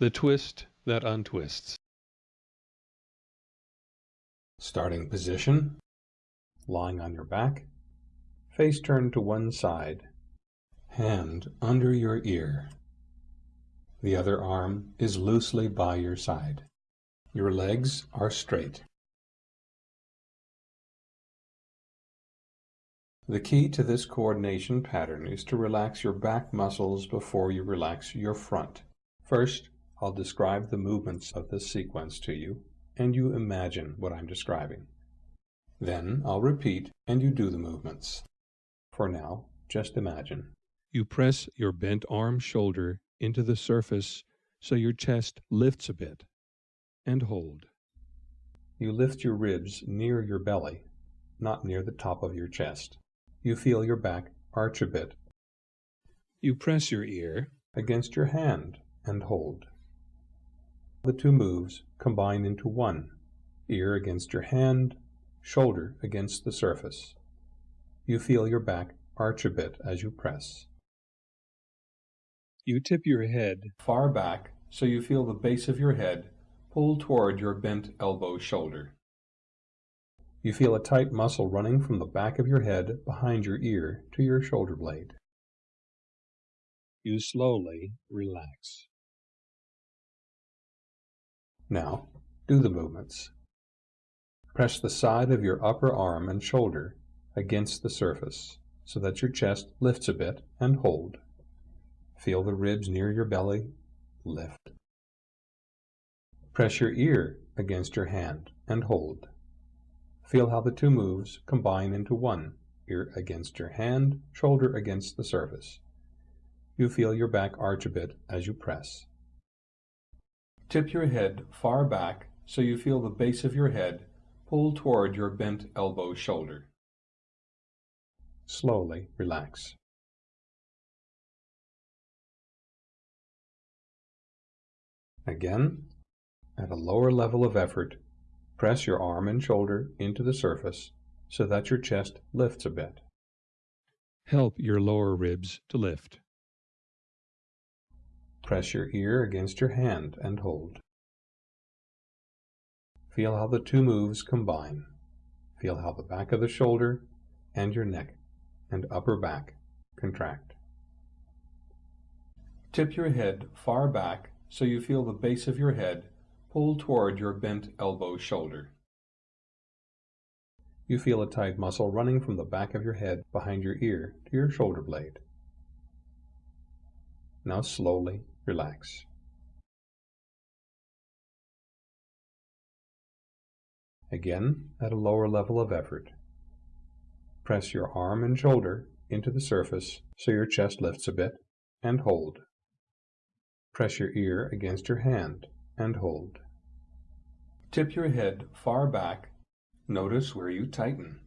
The twist that untwists. Starting position, lying on your back, face turned to one side, hand under your ear. The other arm is loosely by your side. Your legs are straight. The key to this coordination pattern is to relax your back muscles before you relax your front. First, I'll describe the movements of this sequence to you, and you imagine what I'm describing. Then I'll repeat, and you do the movements. For now, just imagine. You press your bent arm shoulder into the surface so your chest lifts a bit, and hold. You lift your ribs near your belly, not near the top of your chest. You feel your back arch a bit. You press your ear against your hand and hold. The two moves combine into one, ear against your hand, shoulder against the surface. You feel your back arch a bit as you press. You tip your head far back so you feel the base of your head pull toward your bent elbow shoulder. You feel a tight muscle running from the back of your head behind your ear to your shoulder blade. You slowly relax. Now, do the movements. Press the side of your upper arm and shoulder against the surface so that your chest lifts a bit and hold. Feel the ribs near your belly lift. Press your ear against your hand and hold. Feel how the two moves combine into one, ear against your hand, shoulder against the surface. You feel your back arch a bit as you press. Tip your head far back so you feel the base of your head pull toward your bent elbow shoulder. Slowly relax. Again, at a lower level of effort, press your arm and shoulder into the surface so that your chest lifts a bit. Help your lower ribs to lift. Press your ear against your hand and hold. Feel how the two moves combine. Feel how the back of the shoulder and your neck and upper back contract. Tip your head far back so you feel the base of your head pull toward your bent elbow shoulder. You feel a tight muscle running from the back of your head behind your ear to your shoulder blade. Now slowly relax. Again, at a lower level of effort. Press your arm and shoulder into the surface so your chest lifts a bit, and hold. Press your ear against your hand and hold. Tip your head far back. Notice where you tighten.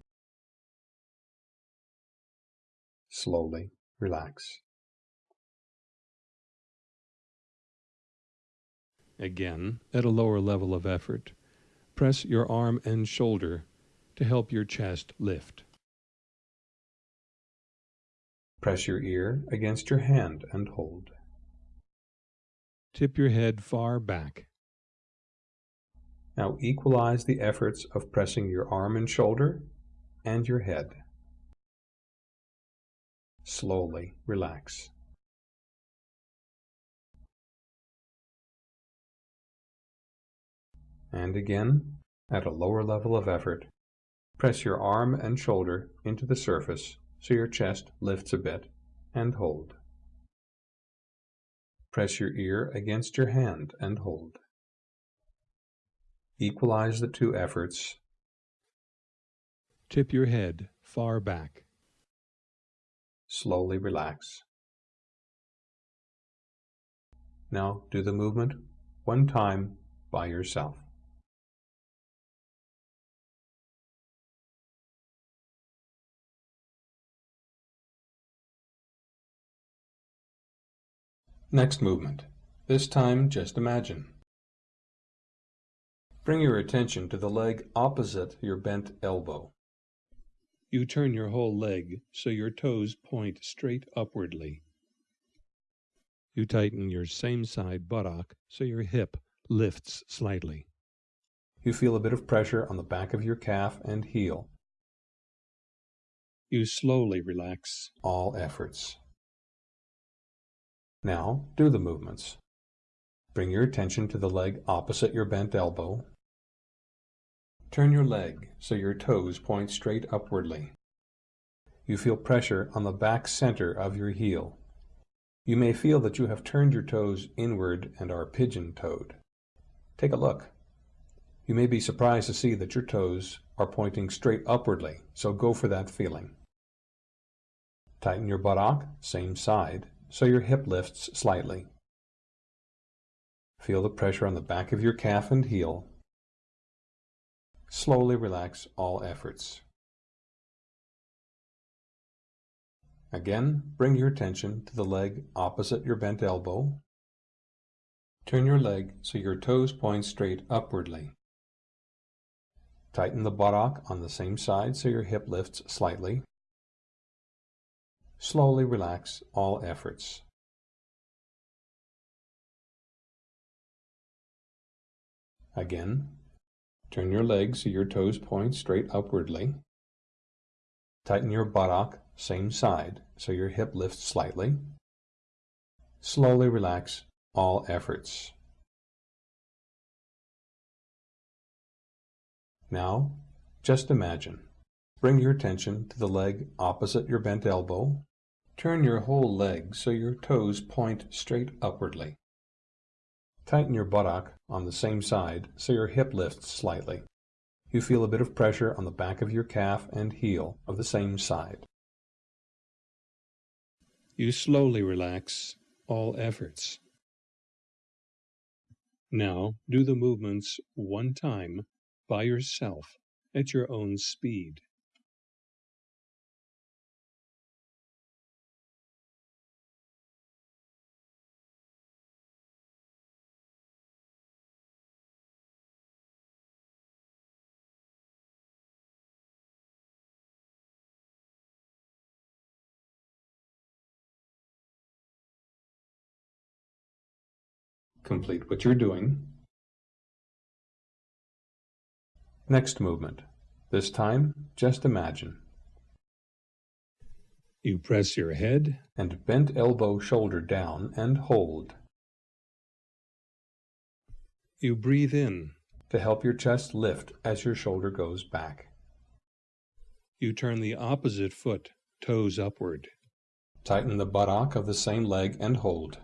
Slowly relax. Again, at a lower level of effort, press your arm and shoulder to help your chest lift. Press your ear against your hand and hold. Tip your head far back. Now equalize the efforts of pressing your arm and shoulder and your head. Slowly relax. And again, at a lower level of effort, press your arm and shoulder into the surface so your chest lifts a bit, and hold. Press your ear against your hand and hold. Equalize the two efforts. Tip your head far back. Slowly relax. Now do the movement one time by yourself. Next movement. This time just imagine. Bring your attention to the leg opposite your bent elbow. You turn your whole leg so your toes point straight upwardly. You tighten your same side buttock so your hip lifts slightly. You feel a bit of pressure on the back of your calf and heel. You slowly relax all efforts. Now, do the movements. Bring your attention to the leg opposite your bent elbow. Turn your leg so your toes point straight upwardly. You feel pressure on the back center of your heel. You may feel that you have turned your toes inward and are pigeon-toed. Take a look. You may be surprised to see that your toes are pointing straight upwardly, so go for that feeling. Tighten your buttock, same side, so your hip lifts slightly. Feel the pressure on the back of your calf and heel. Slowly relax all efforts. Again, bring your attention to the leg opposite your bent elbow. Turn your leg so your toes point straight upwardly. Tighten the buttock on the same side so your hip lifts slightly. Slowly relax all efforts. Again, turn your legs so your toes point straight upwardly. Tighten your buttock, same side, so your hip lifts slightly. Slowly relax all efforts. Now, just imagine. Bring your attention to the leg opposite your bent elbow. Turn your whole leg so your toes point straight upwardly. Tighten your buttock on the same side so your hip lifts slightly. You feel a bit of pressure on the back of your calf and heel of the same side. You slowly relax all efforts. Now do the movements one time by yourself at your own speed. Complete what you're doing. Next movement. This time, just imagine. You press your head and bent elbow shoulder down and hold. You breathe in to help your chest lift as your shoulder goes back. You turn the opposite foot, toes upward. Tighten the buttock of the same leg and hold.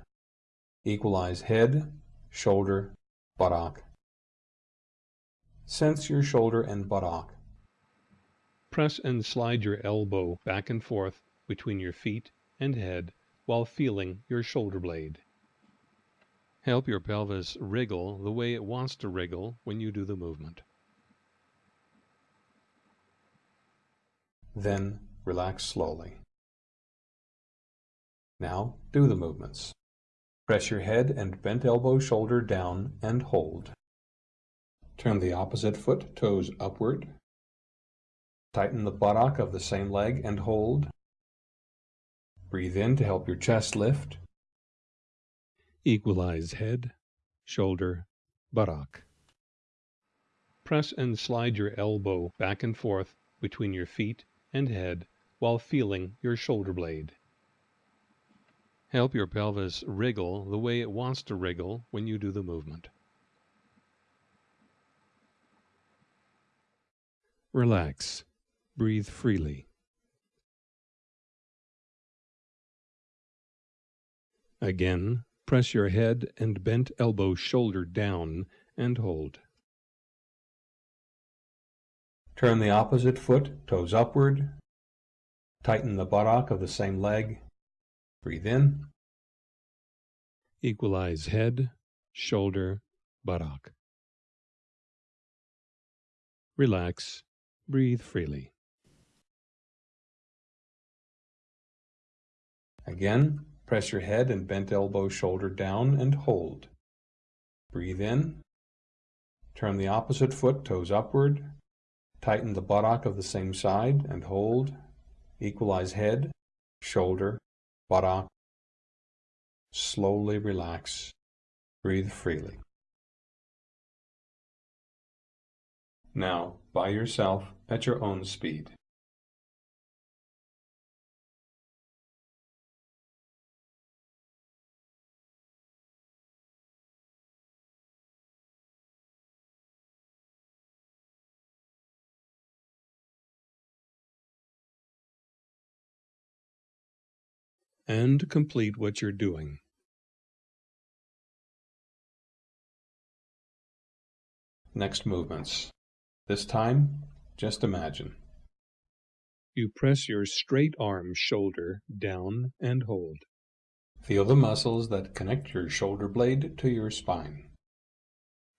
Equalize head, shoulder, buttock. Sense your shoulder and buttock. Press and slide your elbow back and forth between your feet and head while feeling your shoulder blade. Help your pelvis wriggle the way it wants to wriggle when you do the movement. Then relax slowly. Now do the movements. Press your head and bent elbow shoulder down and hold. Turn the opposite foot toes upward. Tighten the buttock of the same leg and hold. Breathe in to help your chest lift. Equalize head, shoulder, buttock. Press and slide your elbow back and forth between your feet and head while feeling your shoulder blade. Help your pelvis wriggle the way it wants to wriggle when you do the movement. Relax. Breathe freely. Again, press your head and bent elbow shoulder down and hold. Turn the opposite foot, toes upward. Tighten the buttock of the same leg Breathe in. Equalize head, shoulder, buttock. Relax. Breathe freely. Again, press your head and bent elbow shoulder down and hold. Breathe in. Turn the opposite foot, toes upward. Tighten the buttock of the same side and hold. Equalize head, shoulder, buttock, Slowly relax. Breathe freely. Now, by yourself at your own speed. And complete what you're doing. Next movements. This time, just imagine. You press your straight arm shoulder down and hold. Feel the muscles that connect your shoulder blade to your spine.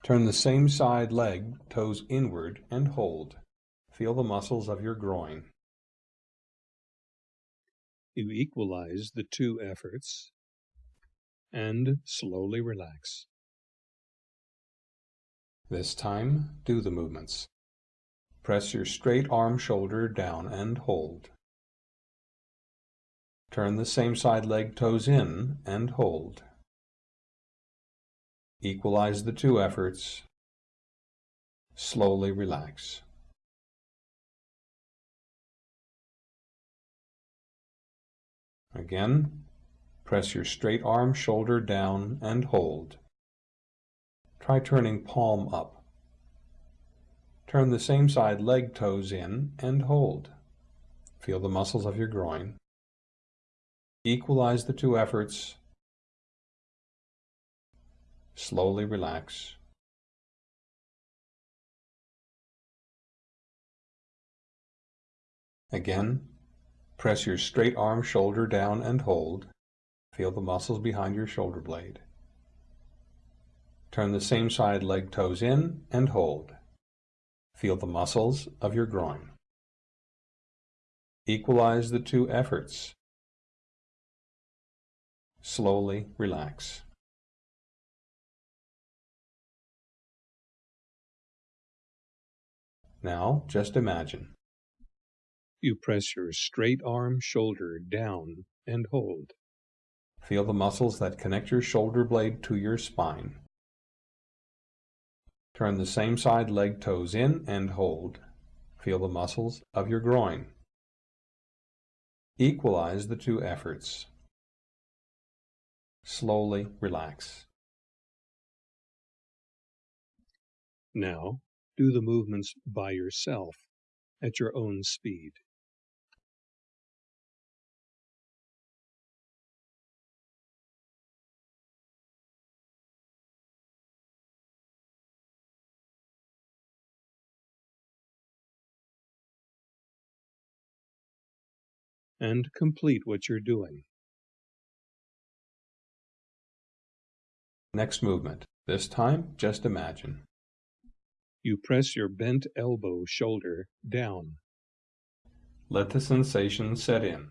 Turn the same side leg, toes inward, and hold. Feel the muscles of your groin. You equalize the two efforts and slowly relax. This time, do the movements. Press your straight arm shoulder down and hold. Turn the same side leg toes in and hold. Equalize the two efforts. Slowly relax. Again, press your straight arm shoulder down and hold. Try turning palm up. Turn the same side leg toes in and hold. Feel the muscles of your groin. Equalize the two efforts. Slowly relax. Again, Press your straight arm shoulder down and hold. Feel the muscles behind your shoulder blade. Turn the same side leg toes in and hold. Feel the muscles of your groin. Equalize the two efforts. Slowly relax. Now, just imagine. You press your straight arm shoulder down and hold. Feel the muscles that connect your shoulder blade to your spine. Turn the same side leg toes in and hold. Feel the muscles of your groin. Equalize the two efforts. Slowly relax. Now, do the movements by yourself at your own speed. And complete what you're doing. Next movement. This time, just imagine. You press your bent elbow shoulder down. Let the sensation set in.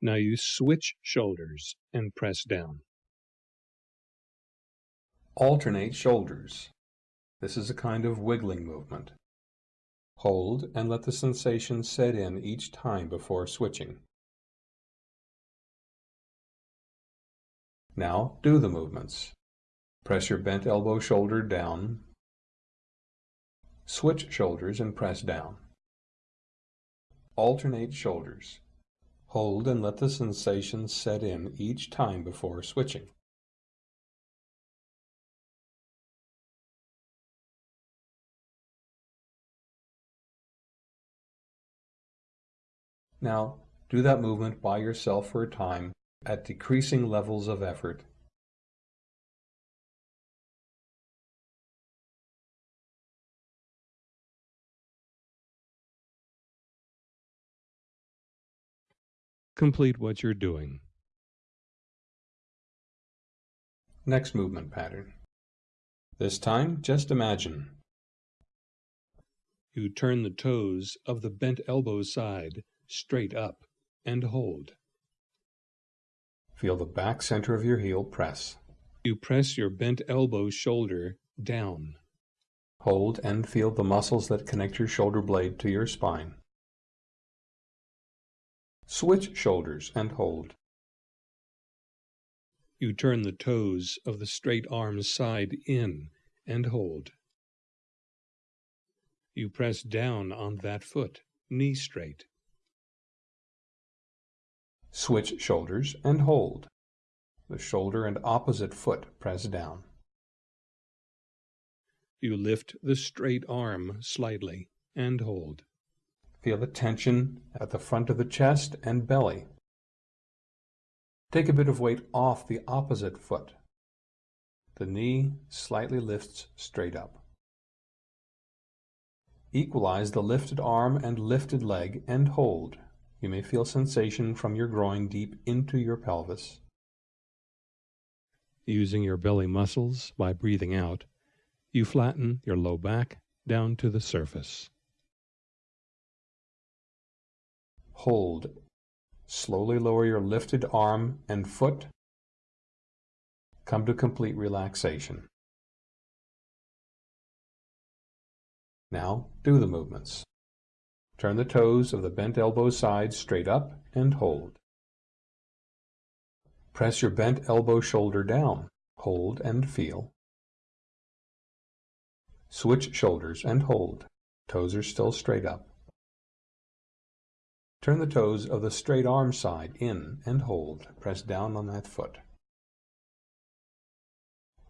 Now you switch shoulders and press down. Alternate shoulders. This is a kind of wiggling movement. Hold and let the sensation set in each time before switching. Now do the movements. Press your bent elbow shoulder down. Switch shoulders and press down. Alternate shoulders. Hold and let the sensation set in each time before switching. Now, do that movement by yourself for a time at decreasing levels of effort. Complete what you're doing. Next movement pattern. This time, just imagine. You turn the toes of the bent elbow side straight up, and hold. Feel the back center of your heel press. You press your bent elbow shoulder down. Hold and feel the muscles that connect your shoulder blade to your spine. Switch shoulders and hold. You turn the toes of the straight arm side in and hold. You press down on that foot, knee straight. Switch shoulders and hold. The shoulder and opposite foot press down. You lift the straight arm slightly and hold. Feel the tension at the front of the chest and belly. Take a bit of weight off the opposite foot. The knee slightly lifts straight up. Equalize the lifted arm and lifted leg and hold. You may feel sensation from your groin deep into your pelvis. Using your belly muscles by breathing out, you flatten your low back down to the surface. Hold. Slowly lower your lifted arm and foot. Come to complete relaxation. Now do the movements. Turn the toes of the bent elbow side straight up and hold. Press your bent elbow shoulder down. Hold and feel. Switch shoulders and hold. Toes are still straight up. Turn the toes of the straight arm side in and hold. Press down on that foot.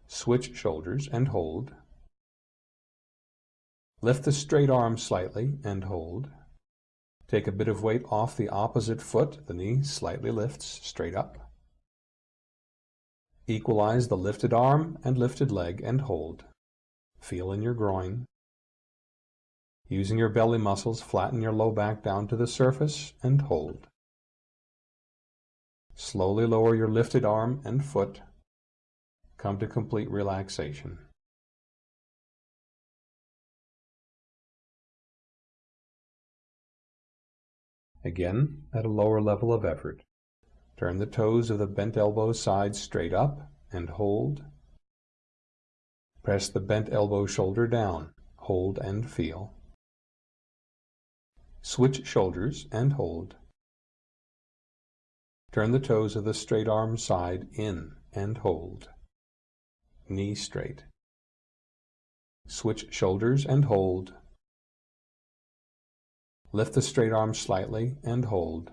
Switch shoulders and hold. Lift the straight arm slightly and hold. Take a bit of weight off the opposite foot. The knee slightly lifts straight up. Equalize the lifted arm and lifted leg and hold. Feel in your groin. Using your belly muscles, flatten your low back down to the surface and hold. Slowly lower your lifted arm and foot. Come to complete relaxation. Again, at a lower level of effort. Turn the toes of the bent elbow side straight up and hold. Press the bent elbow shoulder down. Hold and feel. Switch shoulders and hold. Turn the toes of the straight arm side in and hold. Knee straight. Switch shoulders and hold. Lift the straight arm slightly and hold.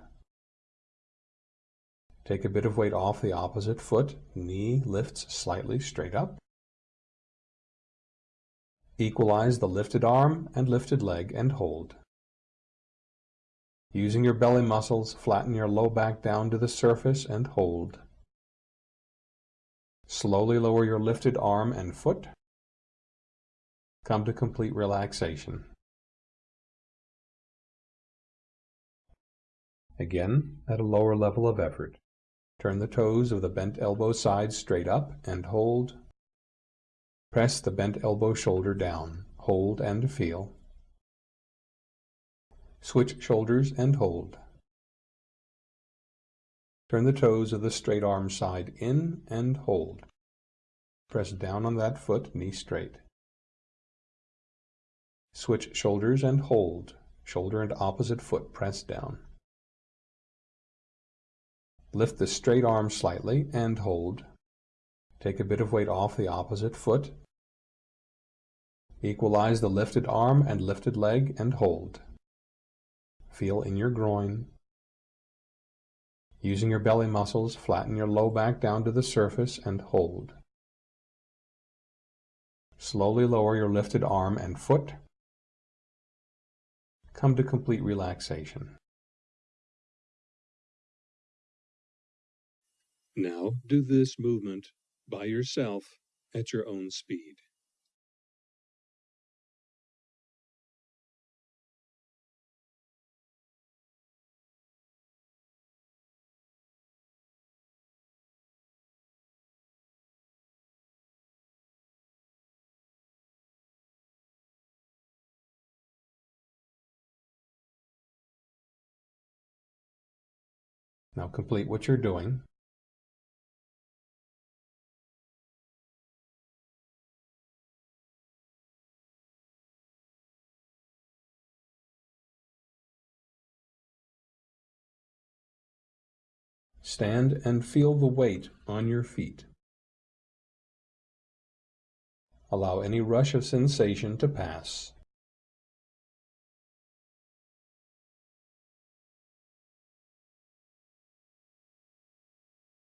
Take a bit of weight off the opposite foot. Knee lifts slightly straight up. Equalize the lifted arm and lifted leg and hold. Using your belly muscles, flatten your low back down to the surface and hold. Slowly lower your lifted arm and foot. Come to complete relaxation. Again, at a lower level of effort. Turn the toes of the bent elbow side straight up and hold. Press the bent elbow shoulder down. Hold and feel. Switch shoulders and hold. Turn the toes of the straight arm side in and hold. Press down on that foot, knee straight. Switch shoulders and hold. Shoulder and opposite foot press down. Lift the straight arm slightly and hold. Take a bit of weight off the opposite foot. Equalize the lifted arm and lifted leg and hold. Feel in your groin. Using your belly muscles, flatten your low back down to the surface and hold. Slowly lower your lifted arm and foot. Come to complete relaxation. Now do this movement by yourself at your own speed. Now complete what you're doing. Stand and feel the weight on your feet. Allow any rush of sensation to pass.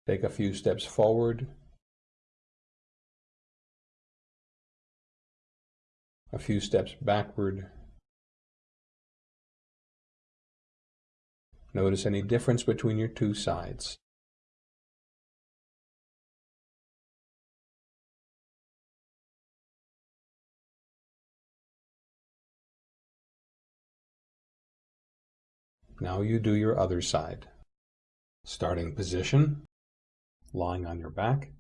Take a few steps forward, a few steps backward. Notice any difference between your two sides. Now you do your other side. Starting position, lying on your back.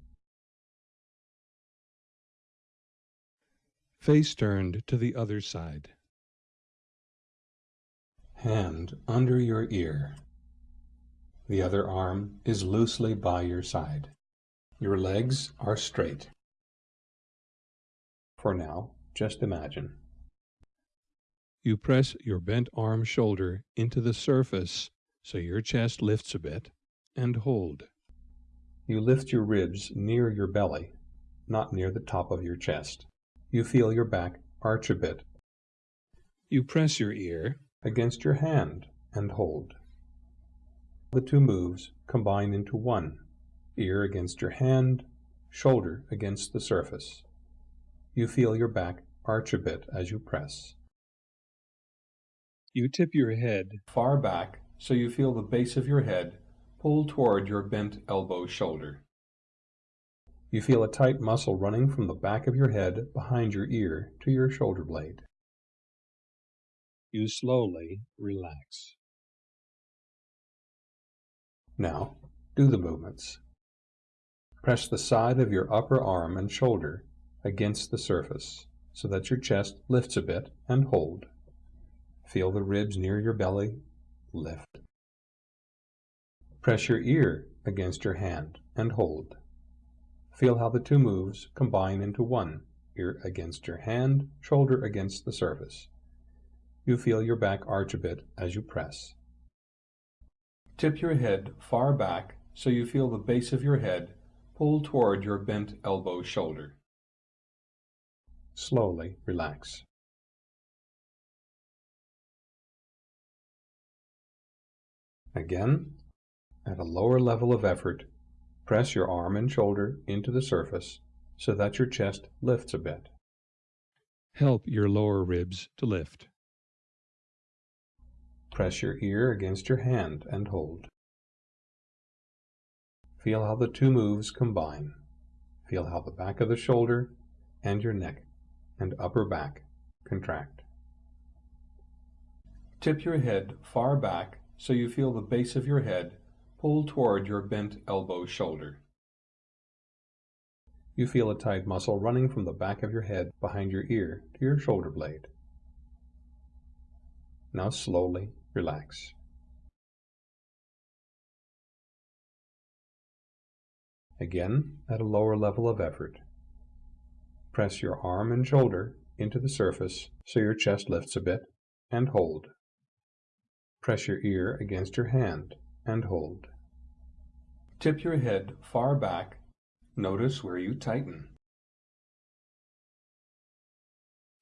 Face turned to the other side. Hand under your ear. The other arm is loosely by your side. Your legs are straight. For now, just imagine. You press your bent arm shoulder into the surface so your chest lifts a bit and hold. You lift your ribs near your belly, not near the top of your chest. You feel your back arch a bit. You press your ear against your hand and hold. The two moves combine into one, ear against your hand, shoulder against the surface. You feel your back arch a bit as you press. You tip your head far back so you feel the base of your head pull toward your bent elbow shoulder. You feel a tight muscle running from the back of your head behind your ear to your shoulder blade. You slowly relax. Now, do the movements. Press the side of your upper arm and shoulder against the surface so that your chest lifts a bit and hold. Feel the ribs near your belly lift. Press your ear against your hand and hold. Feel how the two moves combine into one, ear against your hand, shoulder against the surface. You feel your back arch a bit as you press. Tip your head far back so you feel the base of your head pull toward your bent elbow shoulder. Slowly relax. Again, at a lower level of effort, press your arm and shoulder into the surface so that your chest lifts a bit. Help your lower ribs to lift. Press your ear against your hand and hold. Feel how the two moves combine. Feel how the back of the shoulder and your neck and upper back contract. Tip your head far back so you feel the base of your head pull toward your bent elbow shoulder. You feel a tight muscle running from the back of your head behind your ear to your shoulder blade. Now slowly relax. Again, at a lower level of effort. Press your arm and shoulder into the surface so your chest lifts a bit, and hold. Press your ear against your hand and hold. Tip your head far back. Notice where you tighten.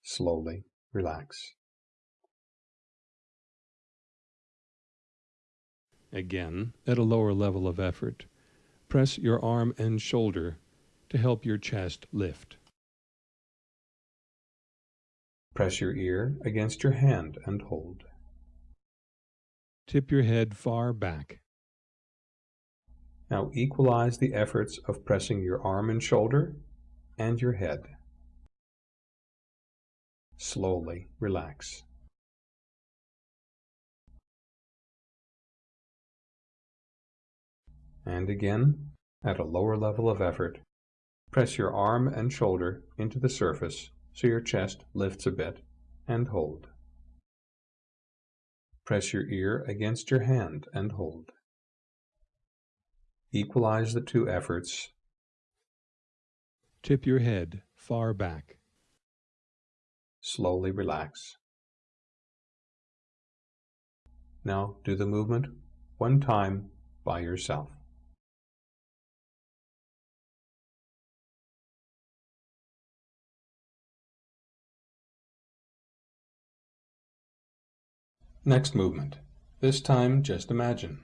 Slowly relax. Again, at a lower level of effort, press your arm and shoulder to help your chest lift. Press your ear against your hand and hold. Tip your head far back. Now equalize the efforts of pressing your arm and shoulder and your head. Slowly relax. And again, at a lower level of effort, press your arm and shoulder into the surface so your chest lifts a bit, and hold. Press your ear against your hand and hold. Equalize the two efforts. Tip your head far back. Slowly relax. Now do the movement one time by yourself. Next movement. This time, just imagine.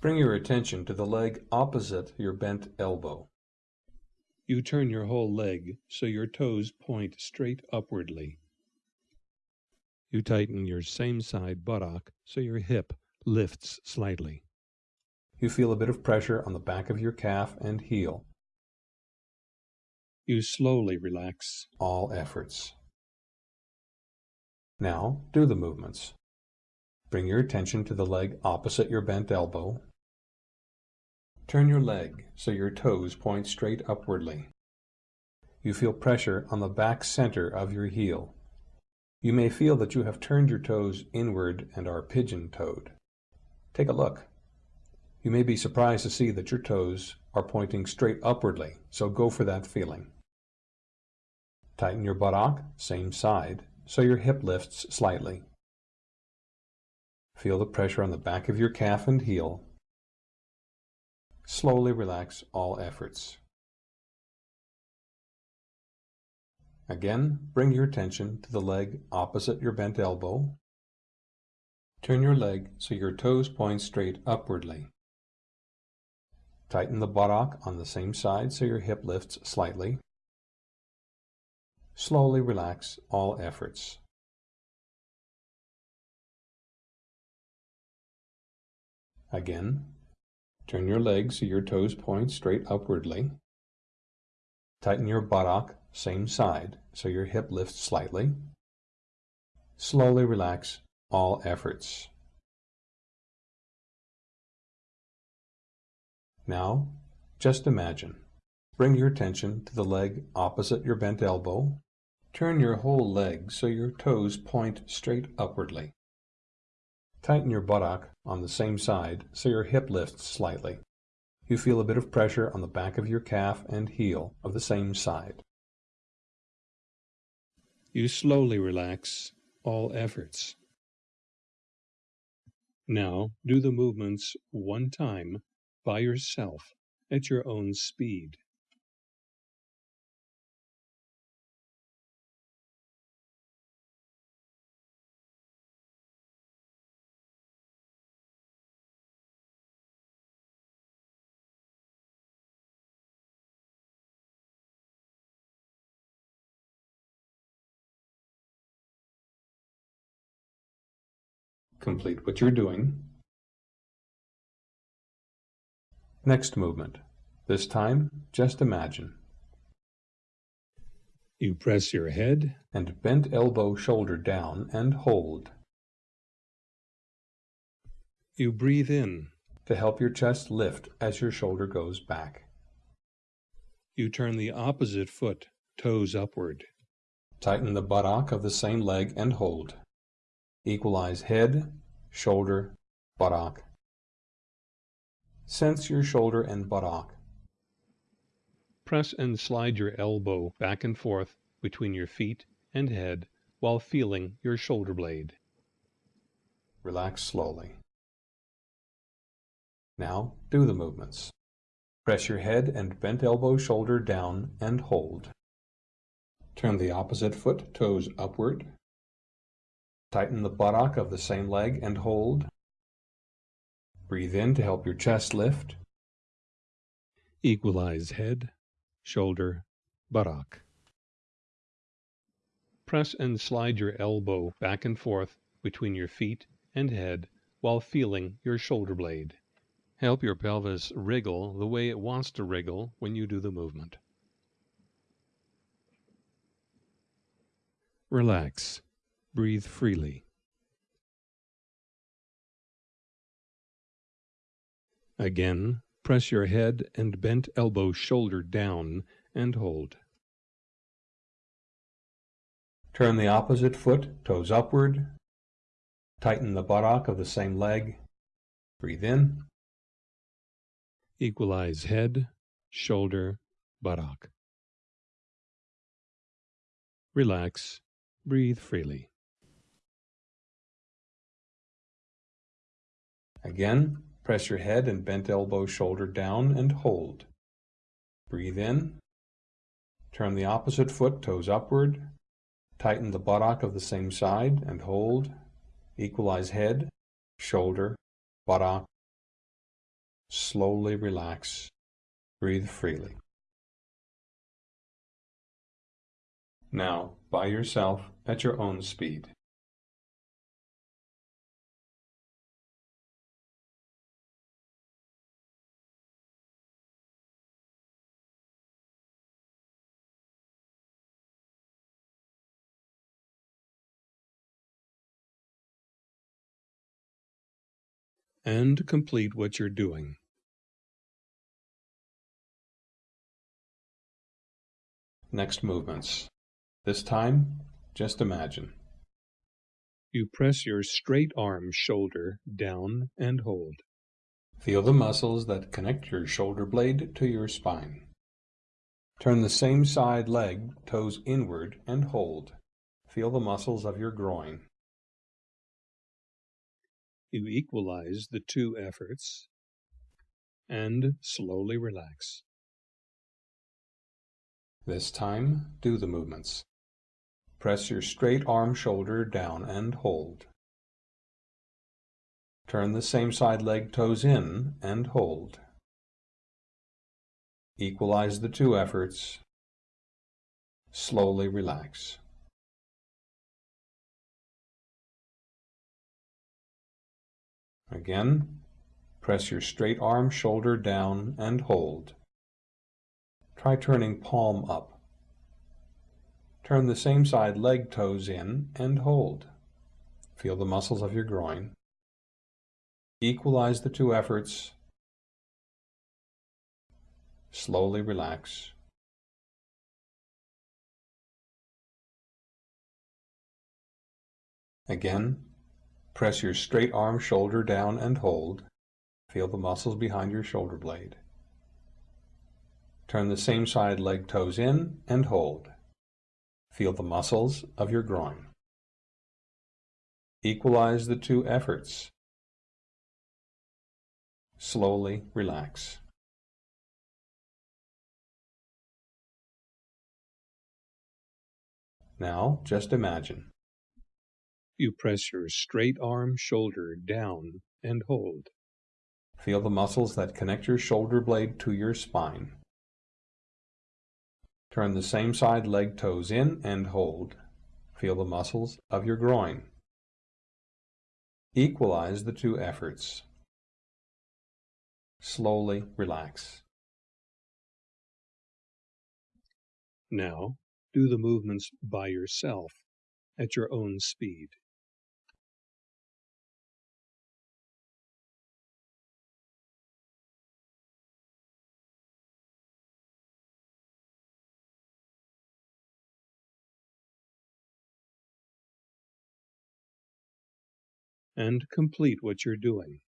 Bring your attention to the leg opposite your bent elbow. You turn your whole leg so your toes point straight upwardly. You tighten your same side buttock so your hip lifts slightly. You feel a bit of pressure on the back of your calf and heel. You slowly relax all efforts. Now, do the movements. Bring your attention to the leg opposite your bent elbow. Turn your leg so your toes point straight upwardly. You feel pressure on the back center of your heel. You may feel that you have turned your toes inward and are pigeon-toed. Take a look. You may be surprised to see that your toes are pointing straight upwardly, so go for that feeling. Tighten your buttock, same side, so your hip lifts slightly. Feel the pressure on the back of your calf and heel. Slowly relax all efforts. Again, bring your attention to the leg opposite your bent elbow. Turn your leg so your toes point straight upwardly. Tighten the buttock on the same side so your hip lifts slightly. Slowly relax all efforts. Again, turn your legs so your toes point straight upwardly. Tighten your buttock, same side, so your hip lifts slightly. Slowly relax all efforts. Now, just imagine. Bring your attention to the leg opposite your bent elbow. Turn your whole leg so your toes point straight upwardly. Tighten your buttock on the same side so your hip lifts slightly. You feel a bit of pressure on the back of your calf and heel of the same side. You slowly relax all efforts. Now do the movements one time by yourself at your own speed. Complete what you're doing. Next movement. This time, just imagine. You press your head and bent elbow shoulder down and hold. You breathe in to help your chest lift as your shoulder goes back. You turn the opposite foot, toes upward. Tighten the buttock of the same leg and hold. Equalize head, shoulder, buttock. Sense your shoulder and buttock. Press and slide your elbow back and forth between your feet and head while feeling your shoulder blade. Relax slowly. Now do the movements. Press your head and bent elbow shoulder down and hold. Turn the opposite foot toes upward Tighten the buttock of the same leg and hold. Breathe in to help your chest lift. Equalize head, shoulder, buttock. Press and slide your elbow back and forth between your feet and head while feeling your shoulder blade. Help your pelvis wriggle the way it wants to wriggle when you do the movement. Relax. Breathe freely. Again, press your head and bent elbow shoulder down and hold. Turn the opposite foot, toes upward. Tighten the buttock of the same leg. Breathe in. Equalize head, shoulder, buttock. Relax. Breathe freely. Again, press your head and bent elbow shoulder down and hold. Breathe in. Turn the opposite foot, toes upward. Tighten the buttock of the same side and hold. Equalize head, shoulder, buttock. Slowly relax. Breathe freely. Now, by yourself at your own speed. And complete what you're doing. Next movements. This time, just imagine. You press your straight arm shoulder down and hold. Feel the muscles that connect your shoulder blade to your spine. Turn the same side leg, toes inward, and hold. Feel the muscles of your groin. You equalize the two efforts and slowly relax. This time, do the movements. Press your straight arm shoulder down and hold. Turn the same side leg toes in and hold. Equalize the two efforts. Slowly relax. Again, press your straight arm shoulder down and hold. Try turning palm up. Turn the same side leg toes in and hold. Feel the muscles of your groin. Equalize the two efforts. Slowly relax. Again, Press your straight arm shoulder down and hold. Feel the muscles behind your shoulder blade. Turn the same side leg toes in and hold. Feel the muscles of your groin. Equalize the two efforts. Slowly relax. Now, just imagine. You press your straight arm shoulder down and hold. Feel the muscles that connect your shoulder blade to your spine. Turn the same side leg toes in and hold. Feel the muscles of your groin. Equalize the two efforts. Slowly relax. Now, do the movements by yourself at your own speed. And complete what you're doing.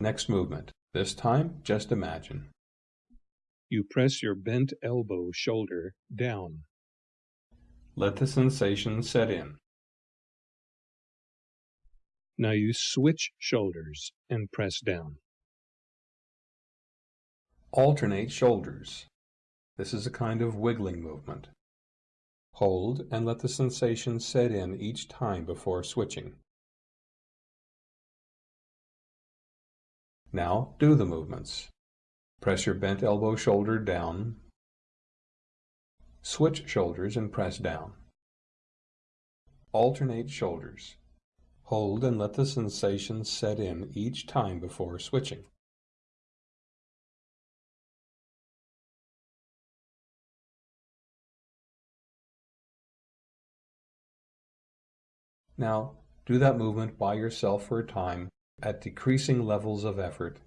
Next movement. This time, just imagine. You press your bent elbow shoulder down. Let the sensation set in. Now you switch shoulders and press down. Alternate shoulders. This is a kind of wiggling movement. Hold and let the sensation set in each time before switching. Now do the movements. Press your bent elbow shoulder down. Switch shoulders and press down. Alternate shoulders. Hold and let the sensation set in each time before switching. Now, do that movement by yourself for a time at decreasing levels of effort.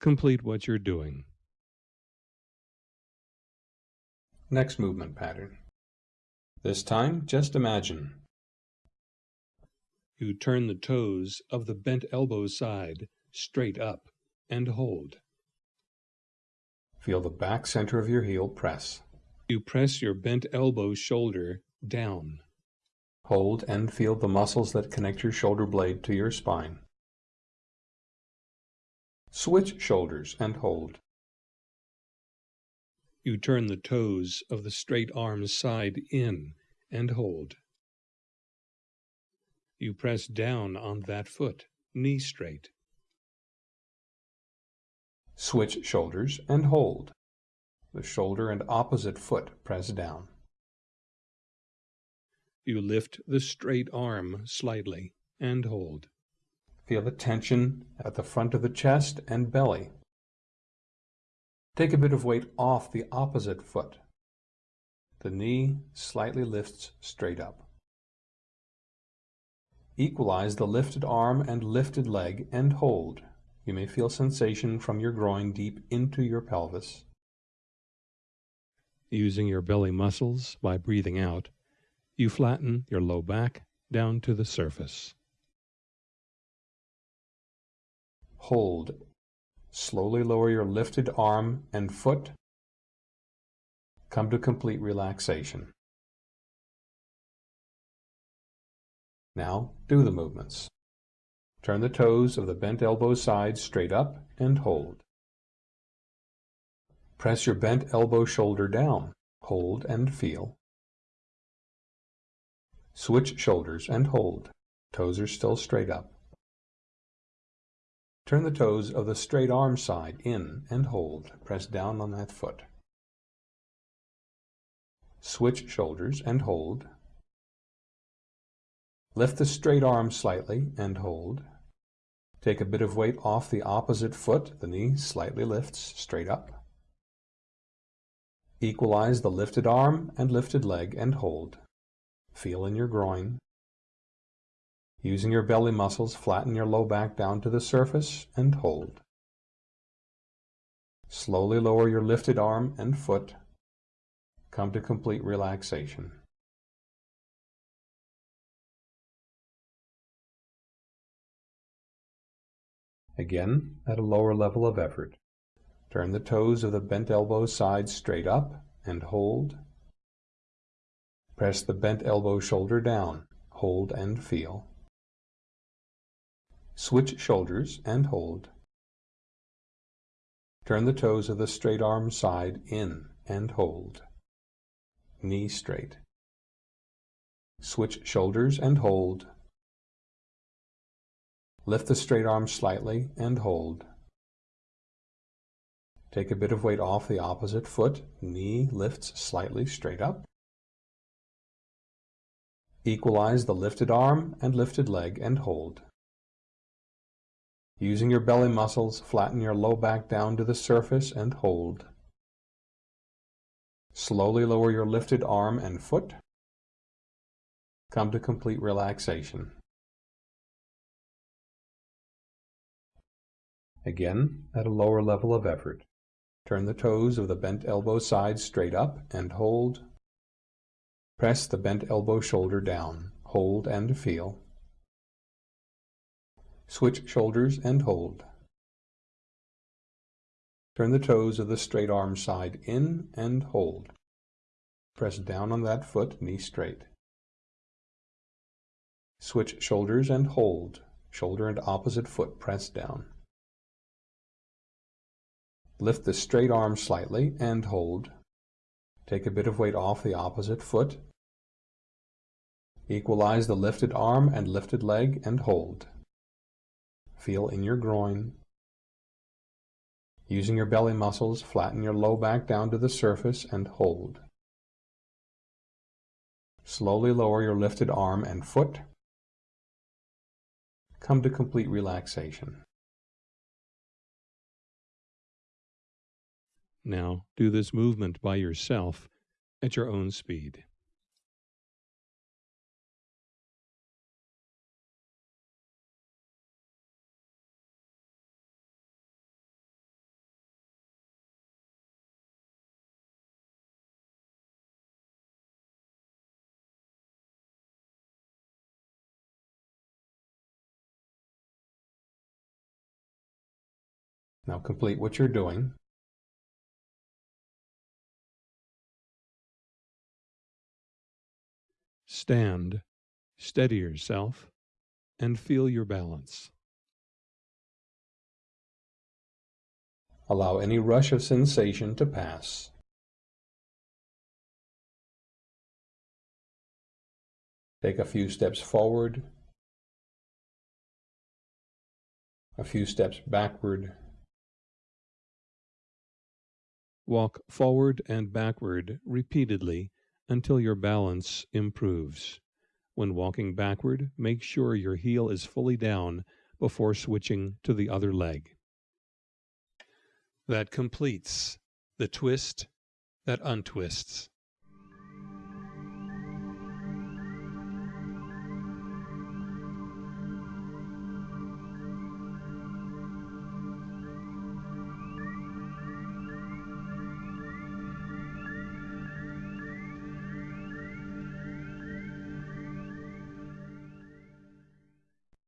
Complete what you're doing. Next movement pattern. This time, just imagine. You turn the toes of the bent elbow side straight up, and hold. Feel the back center of your heel press. You press your bent elbow shoulder down. Hold and feel the muscles that connect your shoulder blade to your spine. Switch shoulders and hold. You turn the toes of the straight arm side in and hold. You press down on that foot, knee straight. Switch shoulders and hold. The shoulder and opposite foot press down. You lift the straight arm slightly and hold. Feel the tension at the front of the chest and belly. Take a bit of weight off the opposite foot. The knee slightly lifts straight up. Equalize the lifted arm and lifted leg and hold. You may feel sensation from your groin deep into your pelvis. Using your belly muscles by breathing out, you flatten your low back down to the surface. Hold. Slowly lower your lifted arm and foot. Come to complete relaxation. Now do the movements. Turn the toes of the bent elbow side straight up and hold. Press your bent elbow shoulder down. Hold and feel. Switch shoulders and hold. Toes are still straight up. Turn the toes of the straight arm side in and hold. Press down on that foot. Switch shoulders and hold. Lift the straight arm slightly and hold. Take a bit of weight off the opposite foot. The knee slightly lifts straight up. Equalize the lifted arm and lifted leg and hold. Feel in your groin. Using your belly muscles, flatten your low back down to the surface and hold. Slowly lower your lifted arm and foot. Come to complete relaxation. Again, at a lower level of effort. Turn the toes of the bent elbow side straight up and hold. Press the bent elbow shoulder down. Hold and feel. Switch shoulders and hold. Turn the toes of the straight arm side in and hold. Knee straight. Switch shoulders and hold. Lift the straight arm slightly and hold. Take a bit of weight off the opposite foot. Knee lifts slightly straight up. Equalize the lifted arm and lifted leg and hold. Using your belly muscles, flatten your low back down to the surface and hold. Slowly lower your lifted arm and foot. Come to complete relaxation. Again, at a lower level of effort. Turn the toes of the bent elbow side straight up and hold Press the bent elbow shoulder down. Hold and feel. Switch shoulders and hold. Turn the toes of the straight arm side in and hold. Press down on that foot, knee straight. Switch shoulders and hold. Shoulder and opposite foot press down. Lift the straight arm slightly and hold. Take a bit of weight off the opposite foot Equalize the lifted arm and lifted leg and hold. Feel in your groin. Using your belly muscles, flatten your low back down to the surface and hold. Slowly lower your lifted arm and foot. Come to complete relaxation. Now do this movement by yourself at your own speed. Now complete what you're doing. Stand Steady yourself and feel your balance. Allow any rush of sensation to pass. Take a few steps forward, a few steps backward. Walk forward and backward repeatedly until your balance improves. When walking backward, make sure your heel is fully down before switching to the other leg. That completes the twist that untwists.